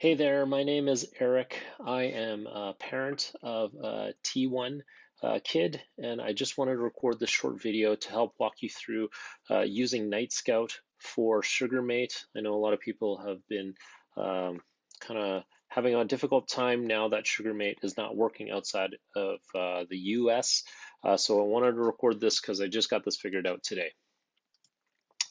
Hey there, my name is Eric. I am a parent of a T1 uh, kid, and I just wanted to record this short video to help walk you through uh, using Night Scout for SugarMate. I know a lot of people have been um, kind of having a difficult time now that SugarMate is not working outside of uh, the US. Uh, so I wanted to record this because I just got this figured out today.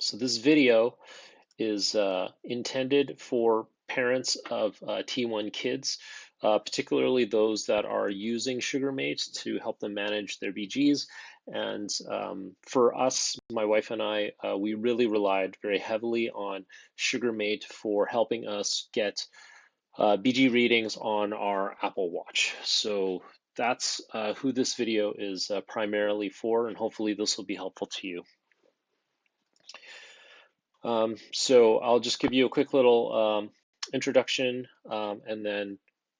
So this video is uh, intended for parents of uh, T1 kids, uh, particularly those that are using SugarMate to help them manage their BGs. And um, for us, my wife and I, uh, we really relied very heavily on SugarMate for helping us get uh, BG readings on our Apple Watch. So that's uh, who this video is uh, primarily for, and hopefully this will be helpful to you. Um, so I'll just give you a quick little um, introduction um, and then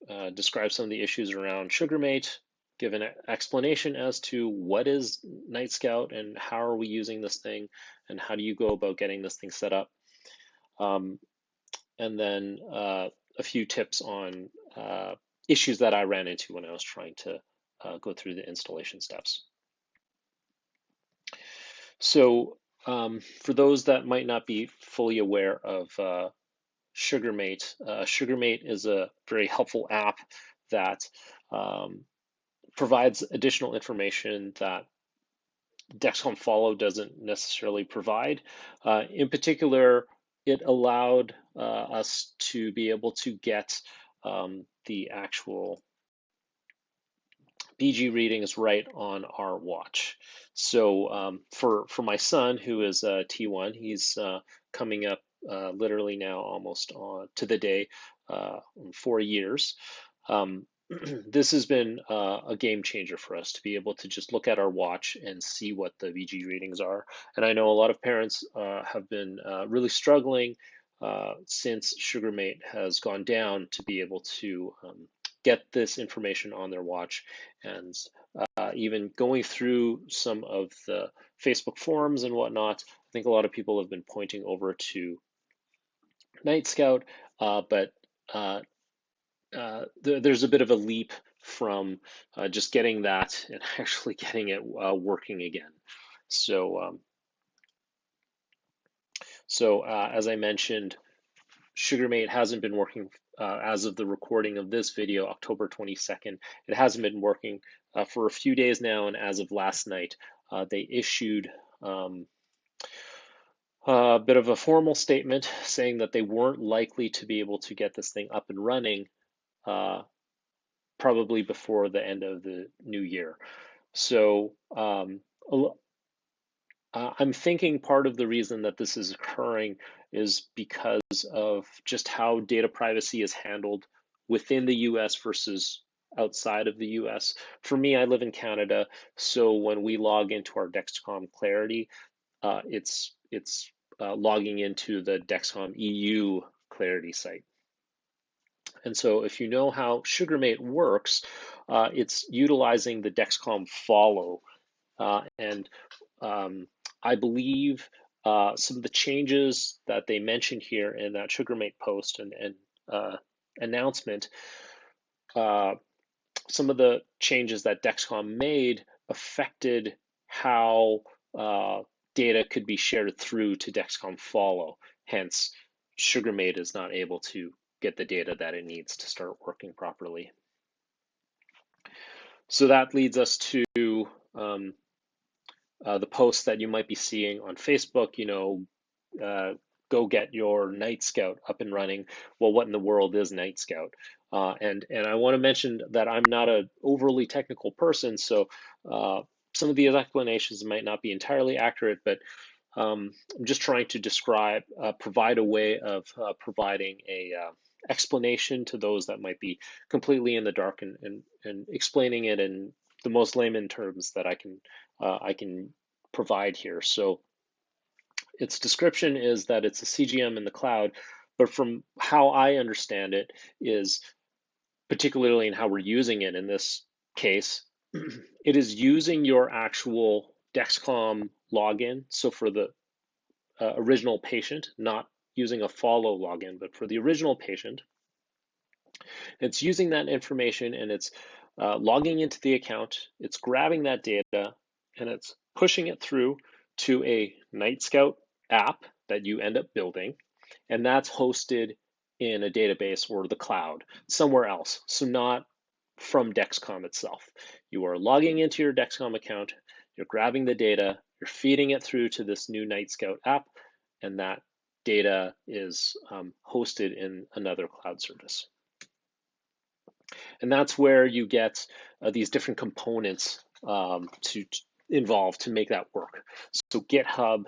uh, describe some of the issues around SugarMate, give an explanation as to what is Night Scout and how are we using this thing and how do you go about getting this thing set up. Um, and then uh, a few tips on uh, issues that I ran into when I was trying to uh, go through the installation steps. So um, for those that might not be fully aware of uh, SugarMate. Uh, SugarMate is a very helpful app that um, provides additional information that Dexcom Follow doesn't necessarily provide. Uh, in particular, it allowed uh, us to be able to get um, the actual BG readings right on our watch. So um, for for my son, who is a T1, he's uh, coming up uh, literally now almost on to the day uh, four years. Um, this has been uh, a game changer for us to be able to just look at our watch and see what the BG readings are. And I know a lot of parents uh, have been uh, really struggling uh, since SugarMate has gone down to be able to um, get this information on their watch and uh, even going through some of the Facebook forums and whatnot, I think a lot of people have been pointing over to Night Scout, uh, but uh, uh, th there's a bit of a leap from uh, just getting that and actually getting it uh, working again. So, um, so uh, as I mentioned, SugarMate hasn't been working as of the recording of this video, October 22nd. It hasn't been working for a few days now, and as of last night, they issued um, a bit of a formal statement saying that they weren't likely to be able to get this thing up and running uh, probably before the end of the new year. So um, uh, I'm thinking part of the reason that this is occurring is because of just how data privacy is handled within the US versus outside of the US. For me, I live in Canada, so when we log into our Dexcom Clarity, uh, it's it's uh, logging into the Dexcom EU Clarity site. And so if you know how SugarMate works, uh, it's utilizing the Dexcom follow. Uh, and um, I believe uh, some of the changes that they mentioned here in that SugarMate post and, and uh, announcement, uh, some of the changes that Dexcom made affected how data could be shared through to Dexcom Follow. Hence, SugarMate is not able to get the data that it needs to start working properly. So that leads us to um, uh, the posts that you might be seeing on Facebook, you know, uh, go get your Night Scout up and running. Well, what in the world is Night Scout? Uh, and and I want to mention that I'm not an overly technical person, so uh, some of these explanations might not be entirely accurate, but um, I'm just trying to describe, uh, provide a way of uh, providing a uh, explanation to those that might be completely in the dark and, and, and explaining it in the most layman terms that I can uh, I can provide here. So its description is that it's a CGM in the cloud, but from how I understand it is particularly in how we're using it in this case, it is using your actual Dexcom login. So for the uh, original patient, not using a follow login, but for the original patient, It's using that information and it's uh, logging into the account, it's grabbing that data, and it's pushing it through to a Night Scout app that you end up building, and that's hosted in a database or the cloud somewhere else. So not from Dexcom itself. You are logging into your Dexcom account, you're grabbing the data, you're feeding it through to this new Night Scout app, and that data is um, hosted in another cloud service. And that's where you get uh, these different components um, to, to involved to make that work. So GitHub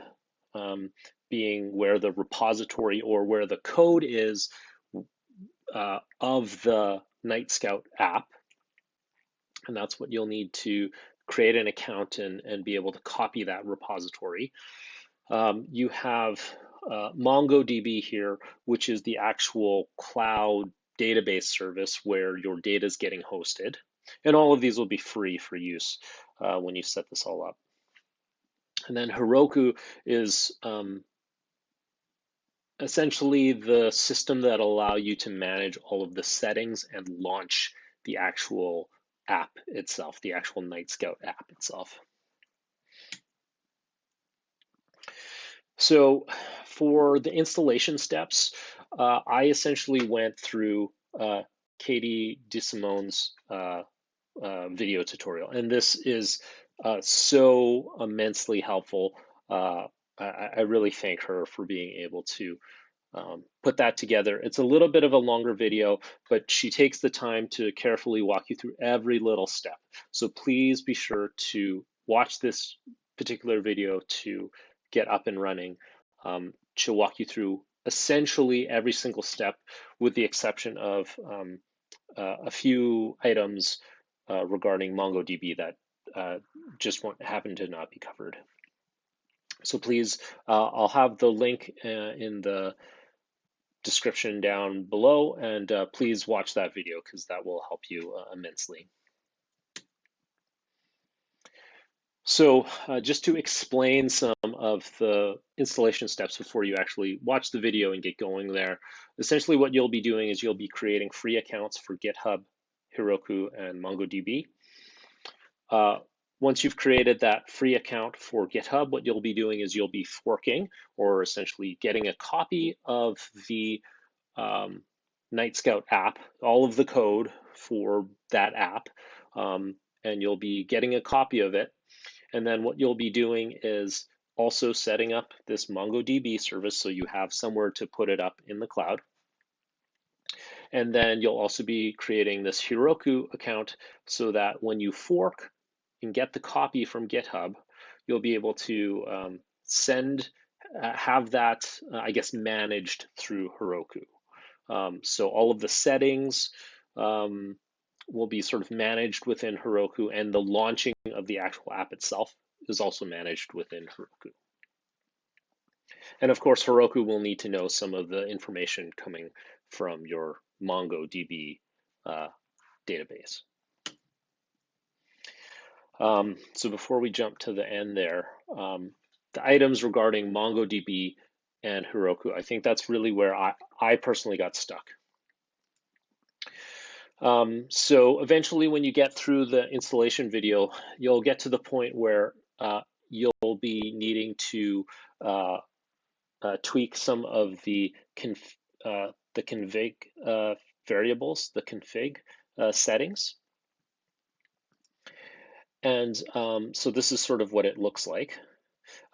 um, being where the repository or where the code is uh, of the Night Scout app. And that's what you'll need to create an account and, and be able to copy that repository. Um, you have uh, MongoDB here, which is the actual cloud database service where your data is getting hosted. And all of these will be free for use uh, when you set this all up. And then Heroku is um, essentially the system that allow you to manage all of the settings and launch the actual app itself, the actual Night Scout app itself. So for the installation steps, uh, I essentially went through uh, Katie DiSimone's uh, uh, video tutorial, and this is uh, so immensely helpful. Uh, I, I, really thank her for being able to um, put that together. It's a little bit of a longer video, but she takes the time to carefully walk you through every little step. So please be sure to watch this particular video to get up and running. Um, she'll walk you through essentially every single step with the exception of um, uh, a few items uh, regarding MongoDB that uh, just won't happen to not be covered. So please, uh, I'll have the link uh, in the description down below and uh, please watch that video because that will help you immensely. So uh, just to explain some of the installation steps before you actually watch the video and get going there, essentially what you'll be doing is you'll be creating free accounts for GitHub, Heroku, and MongoDB. Uh, once you've created that free account for GitHub, what you'll be doing is you'll be forking or essentially getting a copy of the um, Night Scout app, all of the code for that app, um, and you'll be getting a copy of it and then what you'll be doing is also setting up this MongoDB service so you have somewhere to put it up in the cloud. And then you'll also be creating this Heroku account so that when you fork and get the copy from GitHub, you'll be able to um, send, uh, have that, uh, I guess, managed through Heroku. Um, so all of the settings, um, will be sort of managed within Heroku, and the launching of the actual app itself is also managed within Heroku. And of course, Heroku will need to know some of the information coming from your MongoDB uh, database. Um, so before we jump to the end there, um, the items regarding MongoDB and Heroku, I think that's really where I, I personally got stuck. Um, so eventually when you get through the installation video, you'll get to the point where uh, you'll be needing to uh, uh, tweak some of the conf uh, the config uh, variables, the config uh, settings. And um, so this is sort of what it looks like.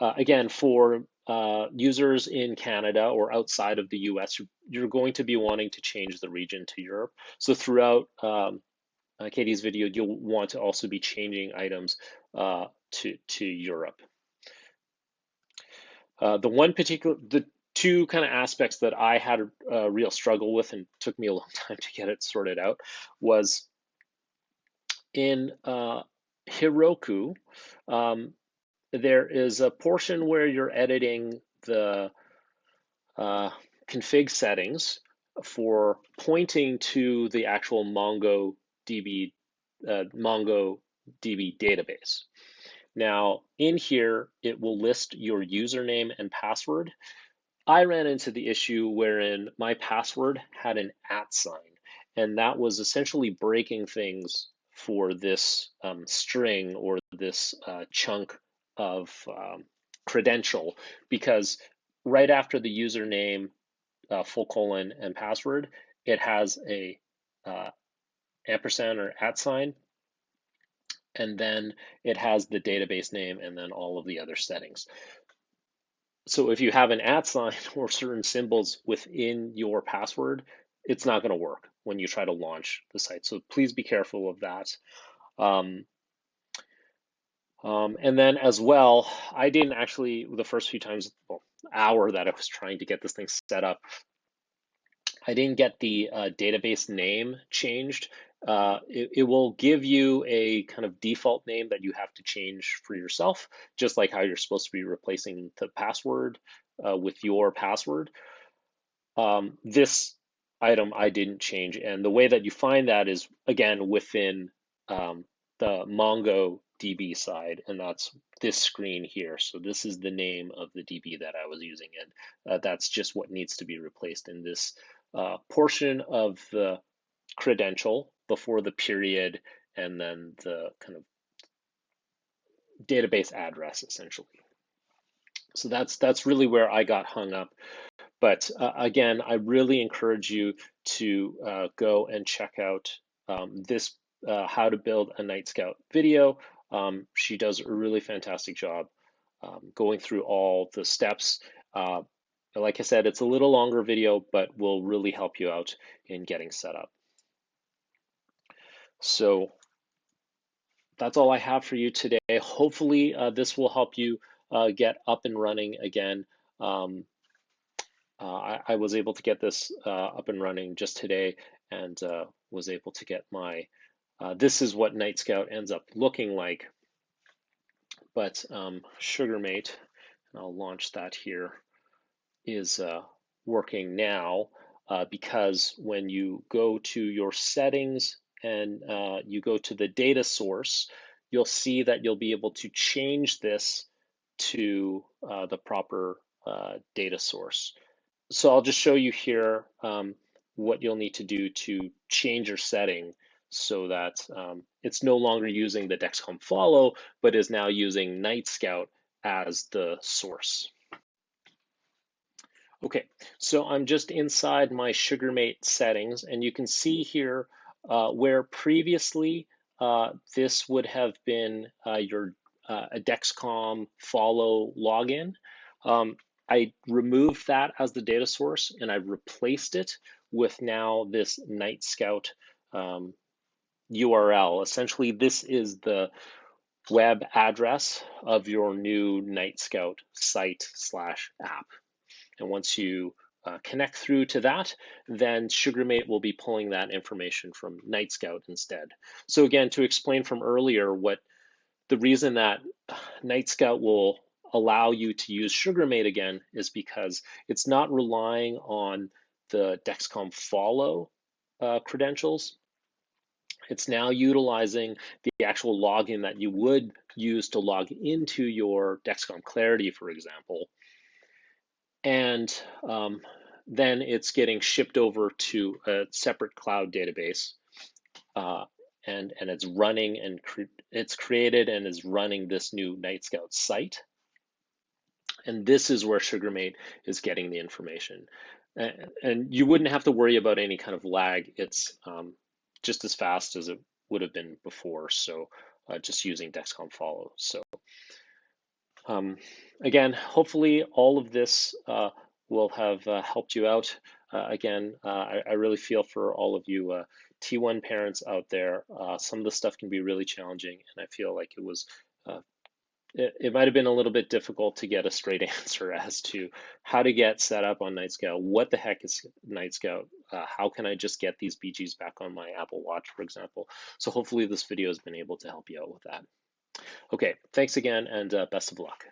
again, for uh, users in Canada or outside of the US, you're going to be wanting to change the region to Europe. So throughout um, uh, Katie's video, you'll want to also be changing items uh, to, to Europe. Uh, the one particular, the two kind of aspects that I had a, a, real struggle with and took me a long time to get it sorted out was in uh, Heroku, um, there is a portion where you're editing the uh, config settings for pointing to the actual MongoDB uh, MongoDB database. Now, in here, it will list your username and password. I ran into the issue wherein my password had an at sign, and that was essentially breaking things for this um, string or this uh, chunk of um, credential because right after the username, uh, full colon, and password, it has a uh, ampersand or at sign, and then it has the database name and then all of the other settings. So if you have an at sign or certain symbols within your password, it's not going to work when you try to launch the site. So please be careful of that. Um, um, and then as well, I didn't actually, the first few times, well, hour that I was trying to get this thing set up, I didn't get the uh, database name changed. Uh, it, it, will give you a kind of default name that you have to change for yourself, just like how you're supposed to be replacing the password uh, with your password. Um, this item I didn't change, and the way that you find that is again within um, the Mongo DB side, and that's this screen here. So this is the name of the DB that I was using, and uh, that's just what needs to be replaced in this uh, portion of the credential before the period and then the kind of database address essentially. So that's that's really where I got hung up. But uh, again, I really encourage you to uh, go and check out um, this uh, how to build a Night Scout video. Um, she does a really fantastic job um, going through all the steps. Uh, like I said, it's a little longer video, but will really help you out in getting set up. So that's all I have for you today. Hopefully uh, this will help you uh, get up and running again. Um, I, I, was able to get this uh, up and running just today and uh, was able to get my, uh, this is what Night Scout ends up looking like. But um, SugarMate, and I'll launch that here, is working now because when you go to your settings and uh, you go to the data source, you'll see that you'll be able to change this to uh, the proper uh, data source. So I'll just show you here um, what you'll need to do to change your setting so that um, it's no longer using the Dexcom follow, but is now using Night Scout as the source. Okay, so I'm just inside my SugarMate settings, and you can see here uh, where previously uh, this would have been uh, your uh, a Dexcom follow login. Um, I removed that as the data source and I replaced it with now this Night Scout um, URL. Essentially, this is the web address of your new Night Scout site slash app. And once you uh, connect through to that, then SugarMate will be pulling that information from Night Scout instead. So again, to explain from earlier what the reason that Night Scout will allow you to use SugarMate again is because it's not relying on the Dexcom follow uh, credentials. It's now utilizing the actual login that you would use to log into your Dexcom Clarity, for example, and um, then it's getting shipped over to a separate cloud database, uh, and and it's running and cre it's created and is running this new Night Scout site. And this is where SugarMate is getting the information. And, and you wouldn't have to worry about any kind of lag. It's um, just as fast as it would have been before. So uh, just using Dexcom Follow. So um, again, hopefully all of this uh, will have uh, helped you out. Uh, again, uh, I, I, really feel for all of you uh, T1 parents out there. Some of the stuff can be really challenging, and I feel like it was. It, it might have been a little bit difficult to get a straight answer as to how to get set up on Night Scout. What the heck is Night Scout? how can I just get these BGs back on my Apple Watch, for example? So hopefully this video has been able to help you out with that. Okay, thanks again and uh, best of luck.